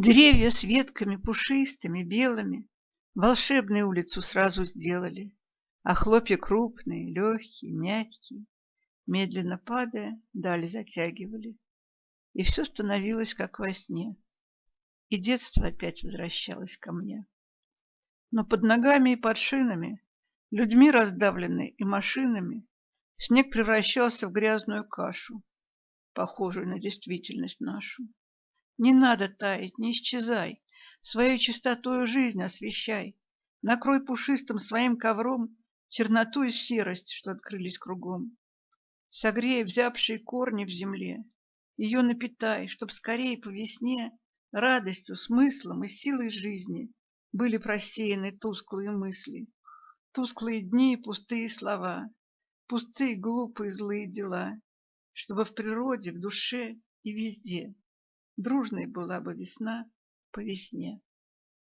Деревья с ветками пушистыми, белыми волшебную улицу сразу сделали, а хлопья крупные, легкие, мягкие, медленно падая, даль затягивали. И все становилось как во сне. И детство опять возвращалось ко мне. Но под ногами и под шинами, людьми раздавленный и машинами, снег превращался в грязную кашу, похожую на действительность нашу. Не надо таять, не исчезай, свою чистотою жизнь освещай, накрой пушистым своим ковром черноту и серость, что открылись кругом. Согрей взявшие корни в земле, ее напитай, чтоб скорее по весне радостью, смыслом и силой жизни были просеяны тусклые мысли, тусклые дни и пустые слова, пустые глупые злые дела, чтобы в природе, в душе и везде Дружной была бы весна по весне.